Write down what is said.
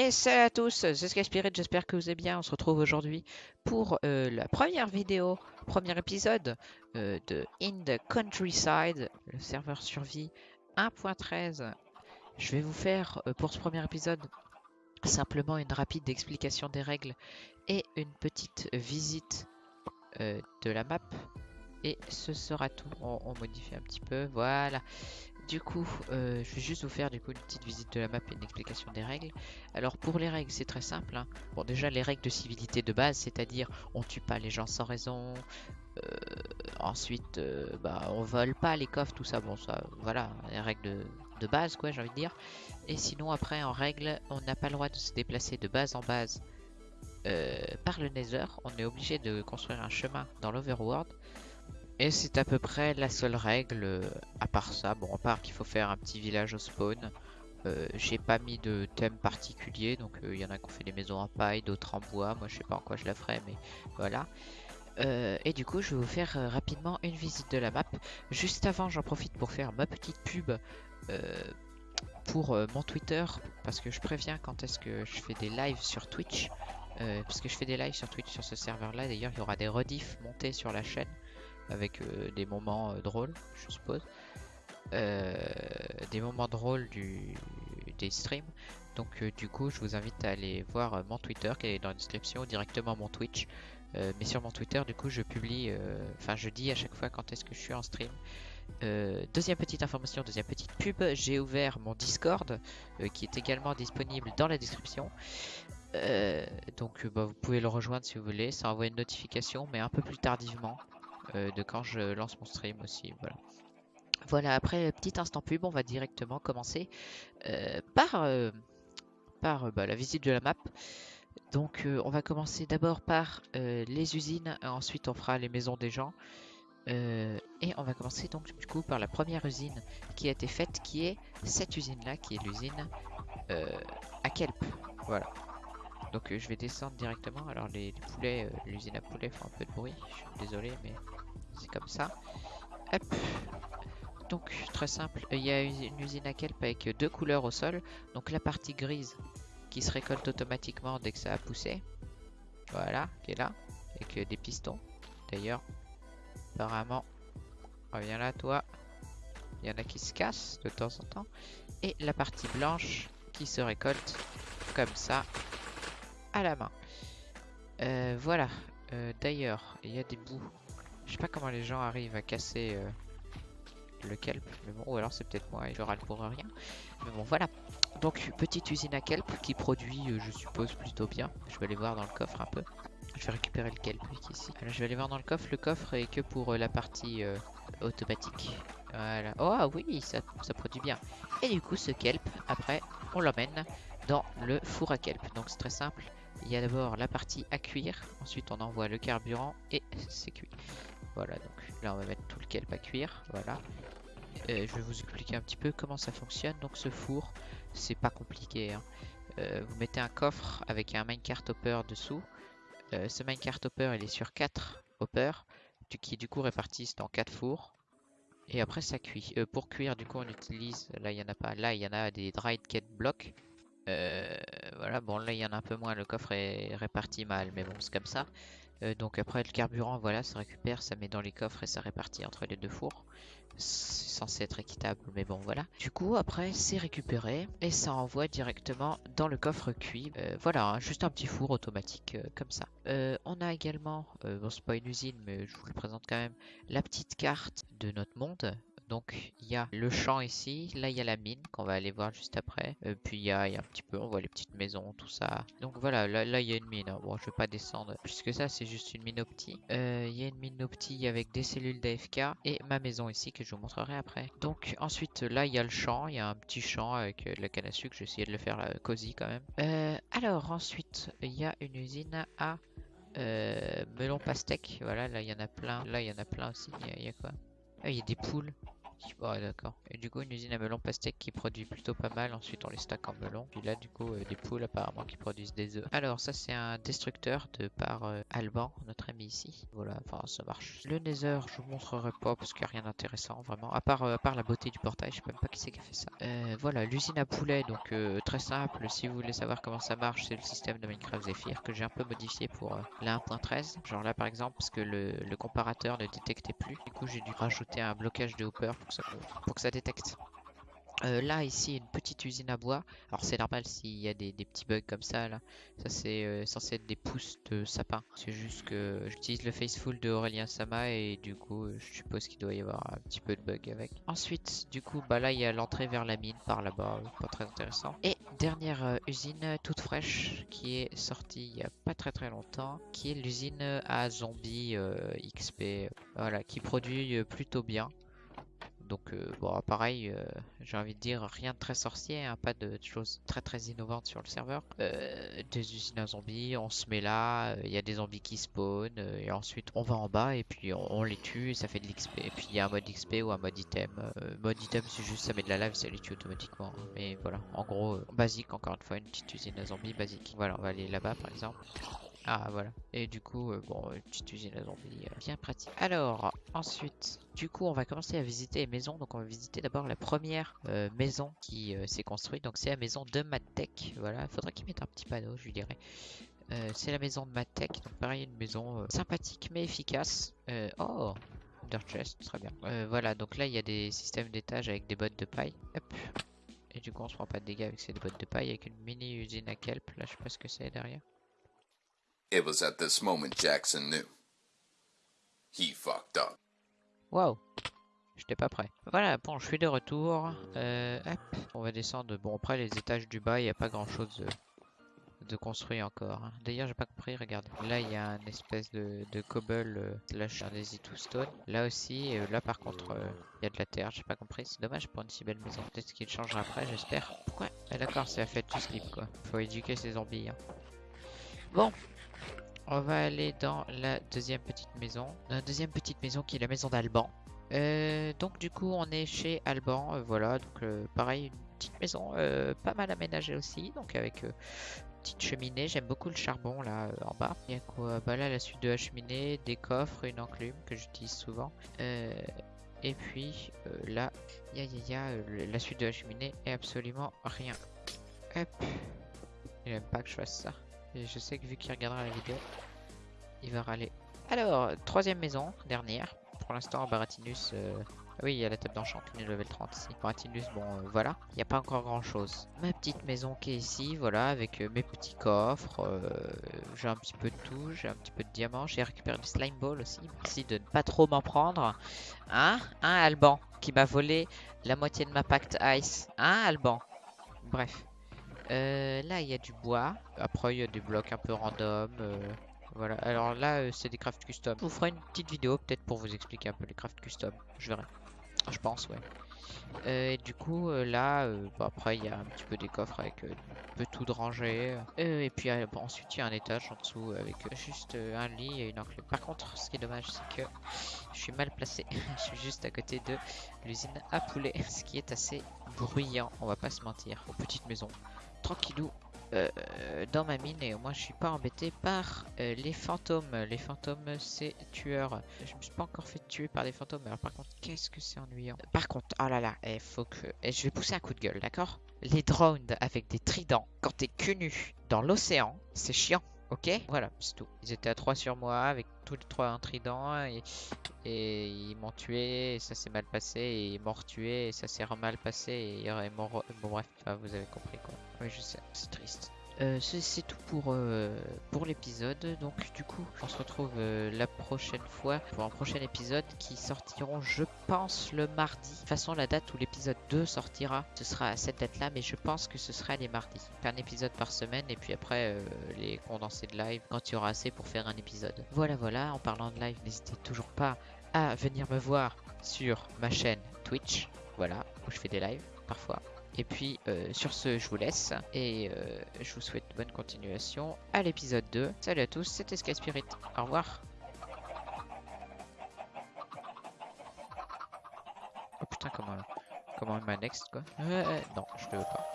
Et salut à tous, c'est Skyspirit, j'espère que vous allez bien. On se retrouve aujourd'hui pour euh, la première vidéo, premier épisode euh, de In the Countryside, le serveur survie 1.13. Je vais vous faire euh, pour ce premier épisode simplement une rapide explication des règles et une petite visite de la map. Et ce sera tout. On, on modifie un petit peu, voilà. Du coup, euh, je vais juste vous faire du coup une petite visite de la map et une explication des règles. Alors pour les règles, c'est très simple. Hein. Bon, déjà les règles de civilité de base, c'est-à-dire on tue pas les gens sans raison. Euh, ensuite, euh, bah, on vole pas les coffres, tout ça. Bon, ça, voilà, les règles de, base, quoi, j'ai envie de dire. Et sinon, après, en règle, on n'a pas le droit de se déplacer de base en base par le Nether. On est obligé de construire un chemin dans l'Overworld. Et c'est à peu près la seule règle, euh, à part ça, bon à part qu'il faut faire un petit village au spawn, euh, j'ai pas mis de thème particulier, donc il euh, y en a qui ont fait des maisons en paille, d'autres en bois, moi je sais pas en quoi je la ferai, mais voilà. et du coup je vais vous faire rapidement une visite de la map. Juste avant j'en profite pour faire ma petite pub pour mon Twitter, parce que je préviens quand est-ce que je fais des lives sur Twitch. parce que je fais des lives sur Twitch sur ce serveur là, d'ailleurs il y aura des rediffs montés sur la chaîne avec euh, des moments euh, drôles, je suppose. Euh, des moments drôles du, des streams. Donc du coup, je vous invite à aller voir mon Twitter qui est dans la description, directement mon Twitch. mais sur mon Twitter, du coup, je publie, enfin, je dis à chaque fois quand est-ce que je suis en stream. deuxième petite information, deuxième petite pub, j'ai ouvert mon Discord qui est également disponible dans la description. donc bah, vous pouvez le rejoindre si vous voulez, ça envoie une notification mais un peu plus tardivement de quand je lance mon stream aussi. Voilà. Voilà, après petit instant pub, on va directement commencer euh, par, euh, bah, la visite de la map. Donc on va commencer d'abord par les usines, ensuite on fera les maisons des gens. et on va commencer donc du coup par la première usine qui a été faite, qui est cette usine là, qui est l'usine à Kelp. Voilà. Donc je vais descendre directement. Alors les, poulets, l'usine à poulets font un peu de bruit. Je suis désolé, mais c'est comme ça. Hop. Donc très simple, il y a une usine à kelp avec deux couleurs au sol. Donc la partie grise qui se récolte automatiquement dès que ça a poussé. Voilà, qui est là, avec des pistons. D'ailleurs, apparemment, reviens là toi. Il y en a qui se cassent de temps en temps. Et la partie blanche qui se récolte comme ça à la main. Euh, voilà. Euh, d'ailleurs, il y a des bouts je sais pas comment les gens arrivent à casser euh, le kelp. Mais bon, ou alors c'est peut-être moi et je râle pour rien. Mais bon, voilà. Donc, petite usine à kelp qui produit, euh, je suppose, plutôt bien. Je vais aller voir dans le coffre un peu. Je vais récupérer le kelp ici. Je vais aller voir dans le coffre. Le coffre est que pour euh, la partie automatique. Voilà. Oh oui, ça produit bien. Et du coup, ce kelp, après, on l'emmène dans le four à kelp. Donc, c'est très simple. Il y a d'abord la partie à cuire, ensuite on envoie le carburant et c'est cuit. Voilà, donc là on va mettre tout le kelp à cuire, voilà. Euh, je vais vous expliquer un petit peu comment ça fonctionne. Donc ce four, c'est pas compliqué. Hein. Euh, vous mettez un coffre avec un minecart hopper dessous. Euh, ce minecart hopper, il est sur 4 hoppers, qui du coup répartissent dans 4 fours. Et après ça cuit. pour cuire, du coup on utilise, là il y en a pas, là il y en a des dried cat blocks. Là il y en a un peu moins, le coffre est réparti mal, mais bon c'est comme ça. Euh, donc après le carburant, voilà, ça récupère, ça met dans les coffres et ça répartit entre les deux fours. C'est censé être équitable, mais bon voilà. Du coup, après, c'est récupéré et ça envoie directement dans le coffre cuit. Euh, voilà, hein, juste un petit four automatique euh, comme ça. on a également, bon c'est pas une usine, mais je vous le présente quand même, la petite carte de notre monde. Donc il y a le champ ici, là il y a la mine qu'on va aller voir juste après. Euh, puis il y, a, un petit peu, on voit les petites maisons, tout ça. Donc voilà, là, il y a une mine. Hein. Bon, je vais pas descendre plus que ça, c'est juste une mine opti. Euh, il y a une mine opti avec des cellules d'AFK et ma maison ici que je vous montrerai après. Donc ensuite là il y a le champ, il y a un petit champ avec euh, la canne à sucre. J'ai essayé de le faire cosy quand même. alors ensuite il y a une usine à melon pastèque. Voilà, là il y en a plein. Là il y en a plein aussi. Il y, a quoi ah, il y a des poules. Ouais, d'accord. Et du coup, une usine à melon pastèque qui produit plutôt pas mal. Ensuite, on les stack en melon. Puis là, du coup, euh, des poules apparemment qui produisent des œufs. Alors, ça, c'est un destructeur de par euh, Alban, notre ami ici. Voilà, enfin, ça marche. Le Nether, je vous montrerai pas parce qu'il n'y a rien d'intéressant, vraiment. À part, euh, à part la beauté du portail, je sais même pas qui c'est qui a fait ça. Voilà, l'usine à poulet, donc très simple. Si vous voulez savoir comment ça marche, c'est le système de Minecraft Zephyr que j'ai un peu modifié pour la 1.13. Genre là, par exemple, parce que le, comparateur ne détectait plus. Du coup, j'ai dû rajouter un blocage de hopper pour que ça détecte. Euh, là, ici, une petite usine à bois. Alors, c'est normal s'il y a des, petits bugs comme ça, là. Ça, c'est euh, censé être des pousses de sapin. C'est juste que j'utilise le Faceful de Aurélien Sama et du coup, euh, je suppose qu'il doit y avoir un petit peu de bug avec. Ensuite, du coup, bah là, il y a l'entrée vers la mine par là-bas. Pas très intéressant. Et dernière usine toute fraîche qui est sortie il y a pas très très longtemps, qui est l'usine à zombies XP. Voilà, qui produit plutôt bien. Donc euh, bon, pareil, euh, j'ai envie de dire rien de très sorcier, hein, pas de choses très très innovantes sur le serveur. Euh, des usines à zombies, on se met là, il y a des zombies qui spawnent, et ensuite on va en bas et puis on, les tue et ça fait de l'XP. Et puis il y a un mode XP ou un mode item. Mode item c'est juste ça met de la lave, ça les tue automatiquement. hein. Mais voilà, en gros, basique encore une fois, une petite usine à zombies basique. Voilà, on va aller là-bas par exemple. Ah voilà. Et du coup, euh, bon, une petite usine à zombies, euh, bien pratique. Alors, ensuite, du coup, on va commencer à visiter les maisons. Donc, on va visiter d'abord la première euh, maison qui s'est construite. Donc, c'est la maison de Madtech. Voilà, il faudrait qu'il mette un petit panneau, je lui dirais. C'est la maison de Madtech. Donc, pareil, une maison sympathique mais efficace. Oh, Dirt Chest, très bien. Voilà, donc là, il y a des systèmes d'étage avec des bottes de paille. Hop. Et du coup, on se prend pas de dégâts avec ces bottes de paille avec une mini usine à kelp. Là, je sais pas ce que c'est derrière. It was at this moment Jackson knew. He fucked up. Waouh J'étais pas prêt. Voilà, bon, je suis de retour. Euh, hop, on va descendre. Bon, après, les étages du bas, il n'y a pas grand chose de, de construit encore. hein. D'ailleurs, j'ai pas compris, regarde. Là, il y a un espèce de, de cobble euh, slash un to stone. Là aussi, euh, là par contre, euh, il y a de la terre. J'ai pas compris. C'est dommage pour une si belle maison. Peut-être qu'il changera après, j'espère. Pourquoi Ah, d'accord, c'est la fête du slip, quoi. Faut éduquer ces zombies. hein. Bon, on va aller dans la deuxième petite maison. La deuxième petite maison qui est la maison d'Alban. Euh, donc du coup on est chez Alban, euh, voilà, donc euh, pareil une petite maison pas mal aménagée aussi, donc avec euh, petite cheminée, j'aime beaucoup le charbon là en bas. Il y a quoi? Bah là la suite de la cheminée, des coffres, une enclume que j'utilise souvent. Et puis là, il y a, la suite de la cheminée et absolument rien. Hop, il aime pas que je fasse ça. Je sais que vu qu'il regardera la vidéo, il va râler. Alors, troisième maison, dernière. Pour l'instant, Baratinus. euh, Oui, il y a la table d'enchantement level 30 ici. Baratinus, bon, euh, voilà. Il n'y a pas encore grand chose. Ma petite maison qui est ici, voilà, avec euh, mes petits coffres. j'ai un petit peu de tout. J'ai un petit peu de diamants. J'ai récupéré du slime ball aussi. Merci de ne pas trop m'en prendre. Hein? Hein, Alban Qui m'a volé la moitié de ma pacte ice. Hein, Alban? Bref. Euh, là, il y a du bois. Après, il y a des blocs un peu random. euh, voilà. Alors là, euh, c'est des crafts custom. Je vous ferai une petite vidéo peut-être pour vous expliquer un peu les crafts custom. Je verrai. Je pense, ouais. Et du coup, là, après, il y a un petit peu des coffres avec un peu tout de rangé. Et puis ensuite, il y a un étage en dessous avec juste un lit et une enclume. Par contre, ce qui est dommage, c'est que je suis mal placé. je suis juste à côté de l'usine à poulet, ce qui est assez bruyant, on va pas se mentir. Aux petites maisons, tranquillou. euh, dans ma mine et moi je suis pas embêté par euh, les fantômes. Les fantômes c'est tueur. Je me suis pas encore fait tuer par des fantômes. Alors par contre qu'est-ce que c'est ennuyant. Par contre, oh là là, il faut que... eh, je vais pousser un coup de gueule, d'accord? Les drones avec des tridents quand t'es cul nu dans l'océan, c'est chiant. Ok Voilà, c'est tout. Ils étaient à 3 sur moi avec tous les trois un trident et, ils m'ont tué et ça s'est mal passé et ils m'ont retué et ça s'est mal passé et ils m'ont... re- Bon bref, vous avez compris quoi. Oui je sais, c'est triste. Euh, c'est tout pour, euh, pour l'épisode. Donc du coup, on se retrouve euh, la prochaine fois pour un prochain épisode qui sortiront, je pense, le mardi. De toute façon, la date où l'épisode 2 sortira, ce sera à cette date-là, mais je pense que ce sera les mardis. Un épisode par semaine et puis après euh, les condensés de live quand il y aura assez pour faire un épisode. Voilà, voilà. En parlant de live, n'hésitez toujours pas à venir me voir sur ma chaîne Twitch. Voilà, où je fais des lives parfois. Et puis euh, sur ce, je vous laisse et euh, je vous souhaite bonne continuation à l'épisode 2. Salut à tous, c'était Sky Spirit. Au revoir. Oh putain. comment, comment il m'a next, quoi? Euh, euh, non, je le veux pas.